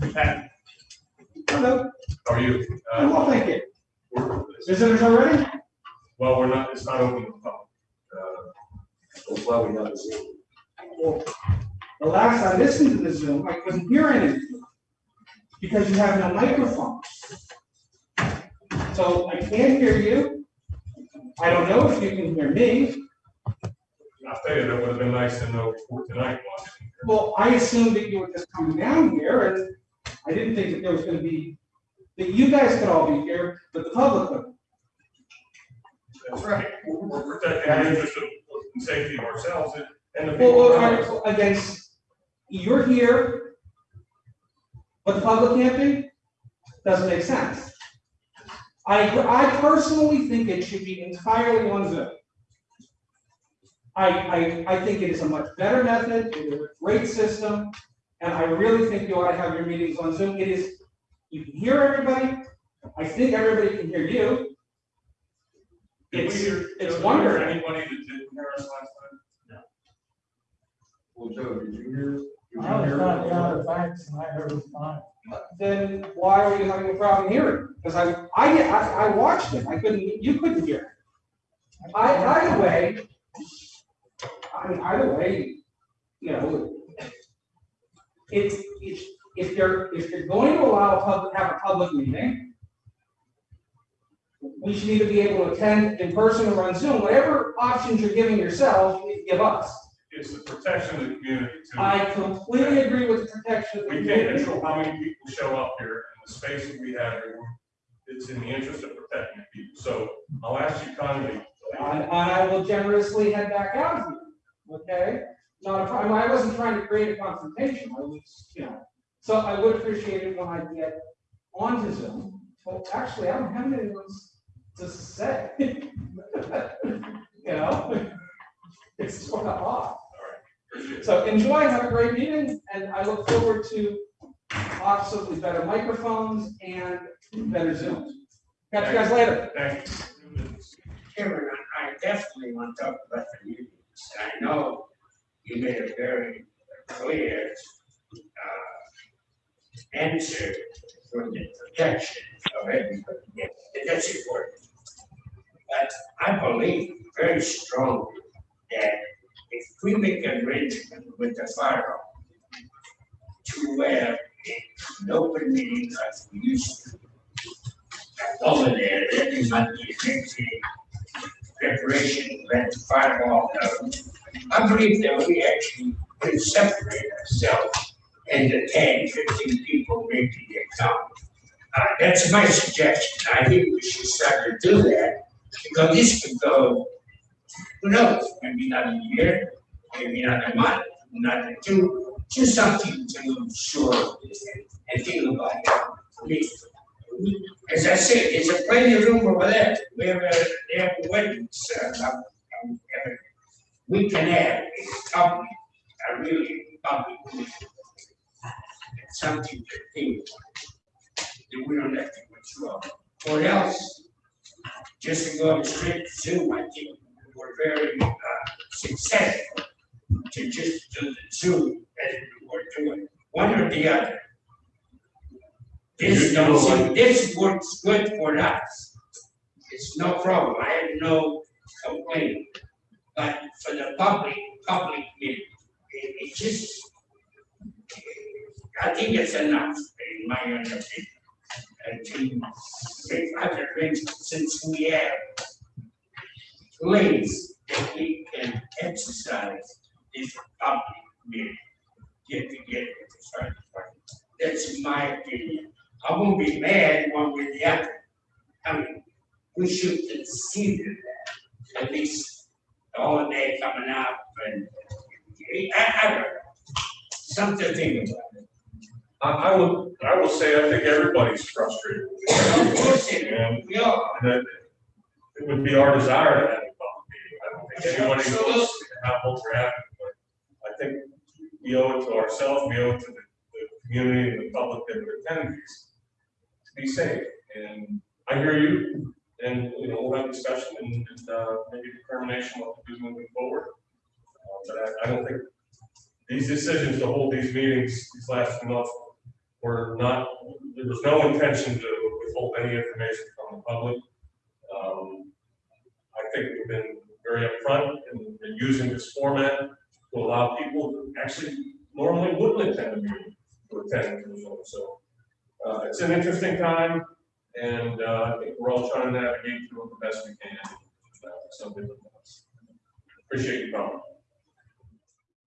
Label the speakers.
Speaker 1: Pat,
Speaker 2: Hello,
Speaker 1: how are you? Uh,
Speaker 2: well, thank you.
Speaker 1: we're-
Speaker 2: Visitors already?
Speaker 1: Well, we're not, it's not open to the public. Uh, That's why we have this.
Speaker 2: Well, The last I listened to the Zoom, I couldn't hear anything. Because you have no microphone. So I can't hear you. I don't know if you can hear me.
Speaker 1: I'll tell you, that would have been nice to know before tonight.
Speaker 2: Well, I assumed that you were just coming down here and I didn't think that there was gonna be, that you guys could all be here, but the public couldn't.
Speaker 1: That's right. We're we're protecting the interest of and safety of ourselves and- and the
Speaker 2: Well,
Speaker 1: people
Speaker 2: well,
Speaker 1: around us.
Speaker 2: against, you're here, but the public can't be? Doesn't make sense. I, I personally think it should be entirely on Zoom. I, I, I think it is a much better method, it is a great system, and I really think you ought to have your meetings on Zoom. It is, you can hear everybody, I think everybody can hear you.
Speaker 1: Did we
Speaker 2: It's,
Speaker 1: hear-
Speaker 2: it's
Speaker 1: did we hear
Speaker 2: wonderful.
Speaker 1: Anybody that didn't hear us last time?
Speaker 3: Well, Joe, did you hear? did you
Speaker 4: I was
Speaker 3: hear
Speaker 4: trying to
Speaker 3: all
Speaker 4: gather
Speaker 3: that?
Speaker 4: facts and I heard it fine.
Speaker 2: then why are you having a problem hearing? Because I, I, I, I watched it, I couldn't, you couldn't hear. it. I, either way, I mean, either way, you know, if, if, if you're, if you're going to allow a public, have a public meeting, we should either be able to attend in person or on Zoom, whatever options you're giving yourselves, you need to give us.
Speaker 1: It's the protection of the community too.
Speaker 2: I completely agree with the protection of the
Speaker 1: We can't
Speaker 2: community.
Speaker 1: control how many people show up here and the space that we have here. It's in the interest of protecting people. So I'll ask you kindly.
Speaker 2: And, and I will generously head back out of here, okay? Not a problem, I wasn't trying to create a confrontation, I was, you know, so I would appreciate it when I get onto Zoom. Well, actually, I don't have anything else to say. You know? It's sort of off. So enjoy, have a great meeting, and I look forward to possibly better microphones and better Zooms. Catch you guys later.
Speaker 1: Thank you.
Speaker 5: Chairman, I I definitely want to talk about the meetings. I know you made a very clear uh, answer for the protection of everybody. That's important. But I believe very strongly that if we make an arrangement with the fire to where an open meeting like we used to over there, not the emergency preparation, let the firewall know. I believe that we actually can separate ourselves into 10, 15 people maybe that come. Uh, that's my suggestion. I think we should start to do that because this could go, who knows, maybe not a year, maybe not a month, not a two, just something to sure and think about it. As I said, there's a plenty of room over there, we have a, they have a- we can have a public, a really public. meeting. It's Something to think, about. that we don't have to withdraw, or else, just to go straight to Zoom, I think we're very, uh, successful to just do the Zoom as we were doing, one or the other. This,
Speaker 1: know, like-
Speaker 5: this works good for us. It's no problem, I have no complaint. But for the public, public meeting, it, it just, I think it's enough, in my opinion. To make other arrangements, since we have ways that we can exercise this public meeting, get together with the. That's my opinion. I won't be mad one or the other. I mean, we should consider that, at least coming up and, I, I don't know. Something to think about.
Speaker 1: I, I will, I will say, I think everybody's frustrated.
Speaker 5: Of course, it- we are,
Speaker 1: that it would be our desire to have a public meeting. I don't think anybody wants to have what we're having, but I think we owe it to ourselves, we owe it to the, the community and the public that are attending these to be safe. And I hear you, and, you know, we'll have discussion and, and, uh, maybe determination what to do moving forward. Uh, But I, I don't think these decisions to hold these meetings these last few months we're not, there was no intention to withhold any information from the public. Um, I think we've been very upfront in, in using this format to allow people who actually normally wouldn't attend a meeting to attend. So, uh, it's an interesting time, and, uh, I think we're all trying to navigate through it the best we can. Uh, like that. Appreciate your comment.